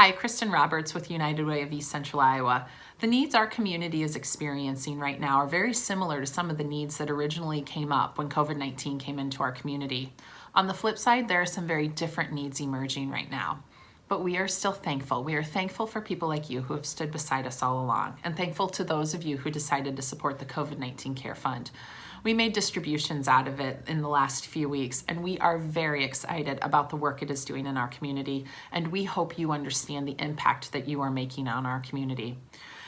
Hi, Kristen Roberts with United Way of East Central Iowa. The needs our community is experiencing right now are very similar to some of the needs that originally came up when COVID-19 came into our community. On the flip side, there are some very different needs emerging right now. But we are still thankful. We are thankful for people like you who have stood beside us all along, and thankful to those of you who decided to support the COVID-19 Care Fund. We made distributions out of it in the last few weeks, and we are very excited about the work it is doing in our community, and we hope you understand the impact that you are making on our community.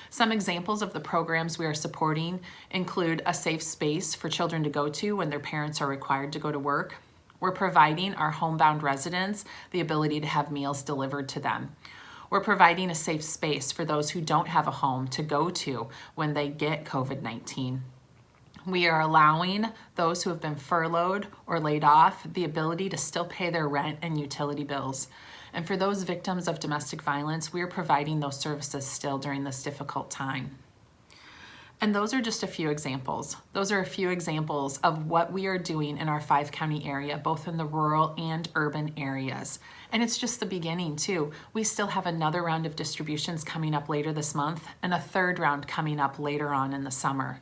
Some examples of the programs we are supporting include a safe space for children to go to when their parents are required to go to work. We're providing our homebound residents the ability to have meals delivered to them. We're providing a safe space for those who don't have a home to go to when they get COVID-19. We are allowing those who have been furloughed or laid off the ability to still pay their rent and utility bills. And for those victims of domestic violence, we are providing those services still during this difficult time. And those are just a few examples. Those are a few examples of what we are doing in our five county area, both in the rural and urban areas. And it's just the beginning too. We still have another round of distributions coming up later this month and a third round coming up later on in the summer.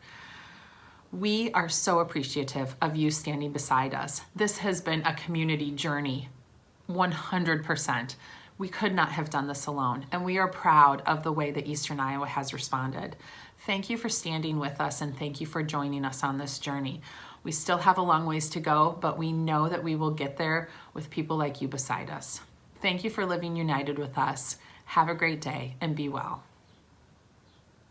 We are so appreciative of you standing beside us. This has been a community journey, 100%. We could not have done this alone, and we are proud of the way that Eastern Iowa has responded. Thank you for standing with us and thank you for joining us on this journey. We still have a long ways to go, but we know that we will get there with people like you beside us. Thank you for living united with us. Have a great day and be well.